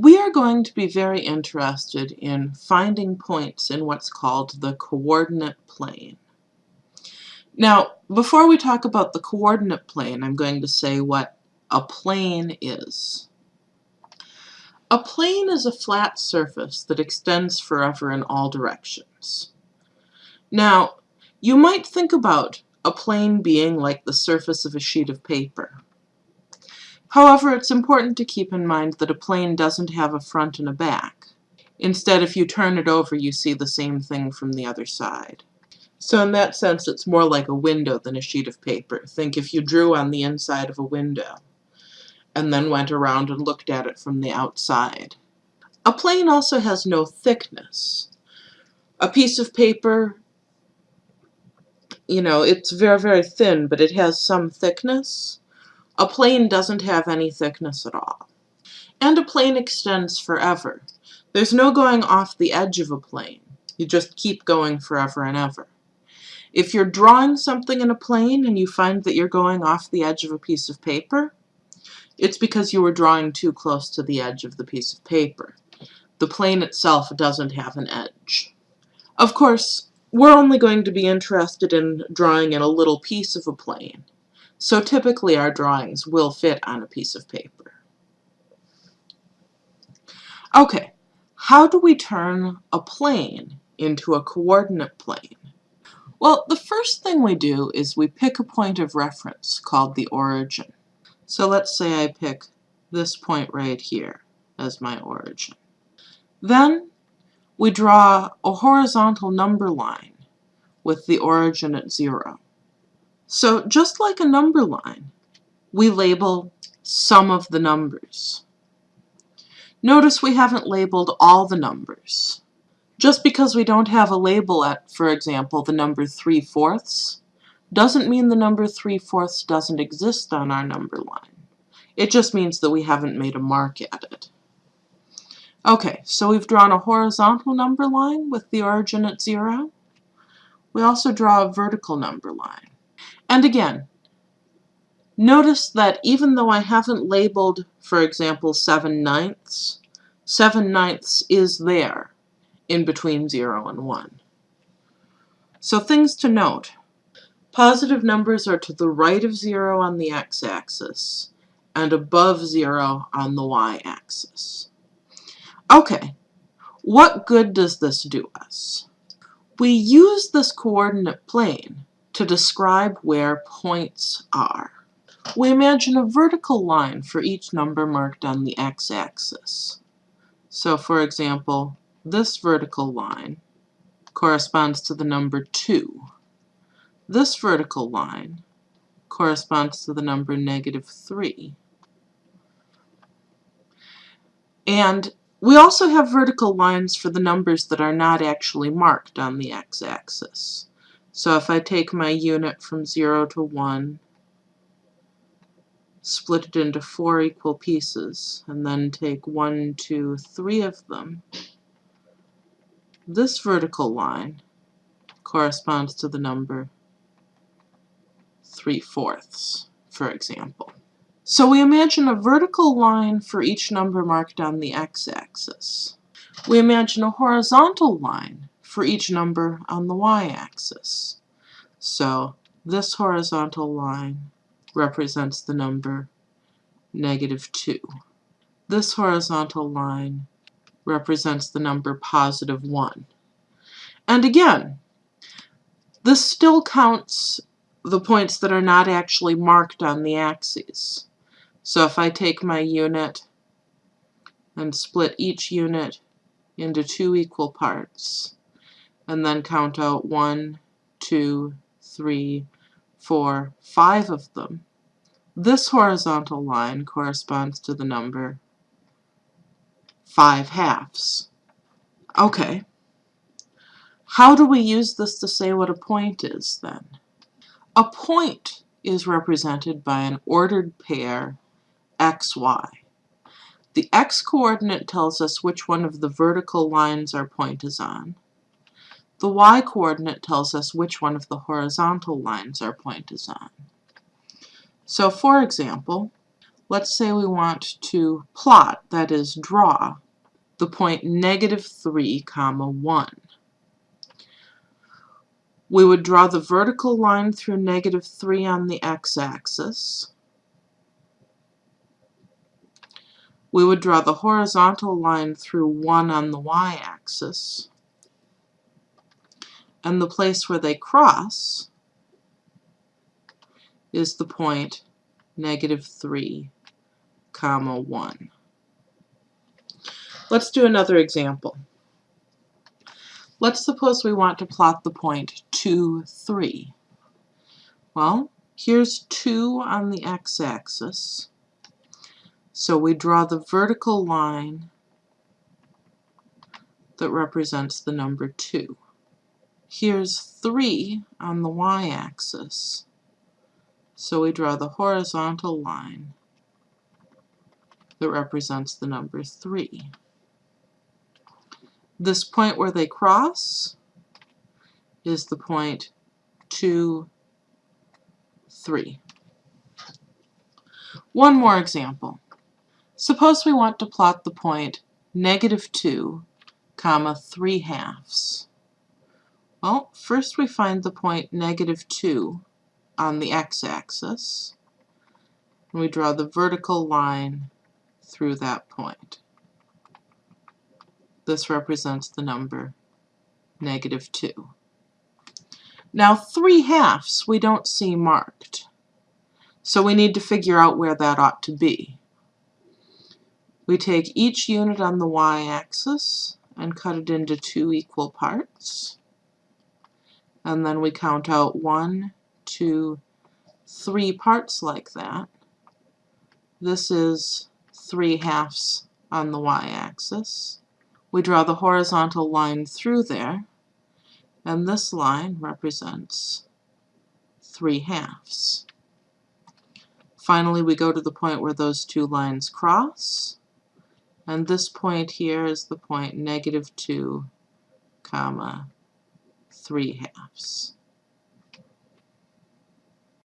we are going to be very interested in finding points in what's called the coordinate plane. Now, before we talk about the coordinate plane, I'm going to say what a plane is. A plane is a flat surface that extends forever in all directions. Now, you might think about a plane being like the surface of a sheet of paper. However, it's important to keep in mind that a plane doesn't have a front and a back. Instead, if you turn it over, you see the same thing from the other side. So in that sense, it's more like a window than a sheet of paper. Think if you drew on the inside of a window and then went around and looked at it from the outside. A plane also has no thickness. A piece of paper, you know, it's very, very thin, but it has some thickness. A plane doesn't have any thickness at all. And a plane extends forever. There's no going off the edge of a plane. You just keep going forever and ever. If you're drawing something in a plane and you find that you're going off the edge of a piece of paper, it's because you were drawing too close to the edge of the piece of paper. The plane itself doesn't have an edge. Of course, we're only going to be interested in drawing in a little piece of a plane, so typically our drawings will fit on a piece of paper. Okay, how do we turn a plane into a coordinate plane? Well, the first thing we do is we pick a point of reference called the origin. So let's say I pick this point right here as my origin. Then we draw a horizontal number line with the origin at zero. So just like a number line, we label some of the numbers. Notice we haven't labeled all the numbers. Just because we don't have a label at, for example, the number 3 fourths, doesn't mean the number 3 fourths doesn't exist on our number line. It just means that we haven't made a mark at it. Okay, so we've drawn a horizontal number line with the origin at 0. We also draw a vertical number line. And again, notice that even though I haven't labeled, for example, 7 ninths, 7 ninths is there in between 0 and 1. So things to note. Positive numbers are to the right of 0 on the x-axis and above 0 on the y-axis. Okay, what good does this do us? We use this coordinate plane to describe where points are. We imagine a vertical line for each number marked on the x-axis. So for example, this vertical line corresponds to the number 2. This vertical line corresponds to the number negative 3. And we also have vertical lines for the numbers that are not actually marked on the x-axis. So if I take my unit from 0 to 1, split it into four equal pieces, and then take one, two, three of them, this vertical line corresponds to the number 3 fourths, for example. So we imagine a vertical line for each number marked on the x-axis. We imagine a horizontal line for each number on the y-axis. So this horizontal line represents the number negative 2. This horizontal line represents the number positive 1. And again, this still counts the points that are not actually marked on the axes. So if I take my unit and split each unit into two equal parts, and then count out one, two, three, four, five of them, this horizontal line corresponds to the number 5 halves. Okay. How do we use this to say what a point is, then? A point is represented by an ordered pair xy. The x-coordinate tells us which one of the vertical lines our point is on. The y-coordinate tells us which one of the horizontal lines our point is on. So for example, let's say we want to plot, that is draw, the point negative 3 comma 1. We would draw the vertical line through negative 3 on the x-axis. We would draw the horizontal line through 1 on the y-axis. And the place where they cross is the point negative 3 comma 1. Let's do another example. Let's suppose we want to plot the point 2, 3. Well, here's 2 on the x-axis. So we draw the vertical line that represents the number 2. Here's 3 on the y-axis. So we draw the horizontal line that represents the number 3. This point where they cross is the point 2, 3. One more example. Suppose we want to plot the point negative 2, comma 3 halves. Well, first we find the point negative 2 on the x-axis, and we draw the vertical line through that point. This represents the number negative 2. Now 3 halves we don't see marked, so we need to figure out where that ought to be. We take each unit on the y-axis and cut it into two equal parts. And then we count out one, two, three parts like that. This is 3 halves on the y-axis. We draw the horizontal line through there, and this line represents 3 halves. Finally, we go to the point where those two lines cross, and this point here is the point negative 2 comma 3 halves.